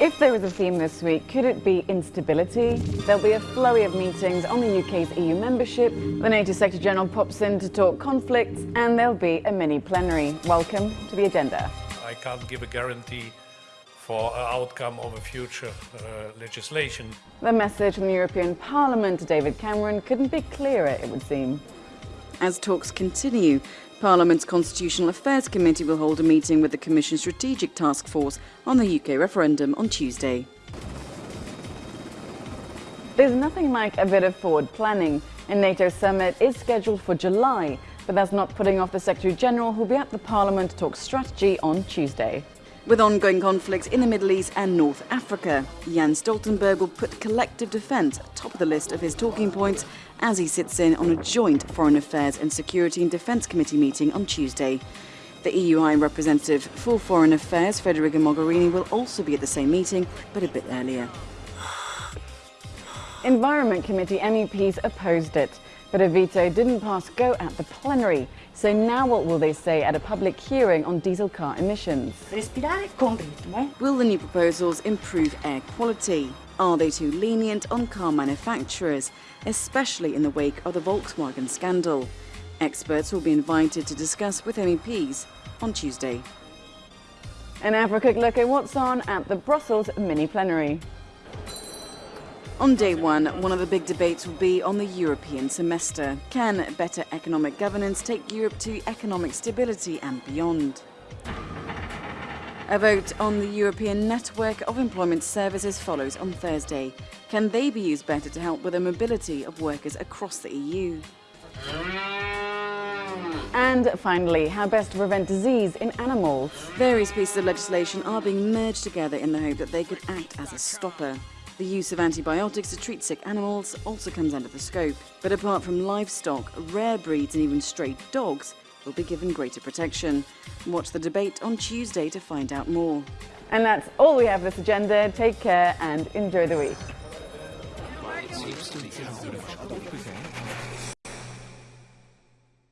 If there was a theme this week, could it be instability? There'll be a flurry of meetings on the UK's EU membership, the NATO Secretary General pops in to talk conflicts, and there'll be a mini plenary. Welcome to the agenda. I can't give a guarantee for an outcome of a future uh, legislation. The message from the European Parliament to David Cameron couldn't be clearer, it would seem. As talks continue, Parliament's Constitutional Affairs Committee will hold a meeting with the Commission Strategic Task Force on the UK referendum on Tuesday. There's nothing like a bit of forward planning. A NATO summit is scheduled for July, but that's not putting off the Secretary General who'll be at the Parliament to talk strategy on Tuesday. With ongoing conflicts in the Middle East and North Africa, Jens Stoltenberg will put collective defence top of the list of his talking points as he sits in on a joint Foreign Affairs and Security and Defence Committee meeting on Tuesday. The EU High Representative for Foreign Affairs, Federica Mogherini, will also be at the same meeting, but a bit earlier. Environment Committee MEPs opposed it, but a veto didn't pass go at the plenary. So now what will they say at a public hearing on diesel car emissions? Respirare con ritmo. Will the new proposals improve air quality? Are they too lenient on car manufacturers, especially in the wake of the Volkswagen scandal? Experts will be invited to discuss with MEPs on Tuesday. And now for a quick look at what's on at the Brussels mini plenary. On day one, one of the big debates will be on the European semester. Can better economic governance take Europe to economic stability and beyond? A vote on the European Network of Employment Services follows on Thursday. Can they be used better to help with the mobility of workers across the EU? And finally, how best to prevent disease in animals. Various pieces of legislation are being merged together in the hope that they could act as a stopper. The use of antibiotics to treat sick animals also comes under the scope. But apart from livestock, rare breeds and even stray dogs will be given greater protection. Watch the debate on Tuesday to find out more. And that's all we have this agenda. Take care and enjoy the week.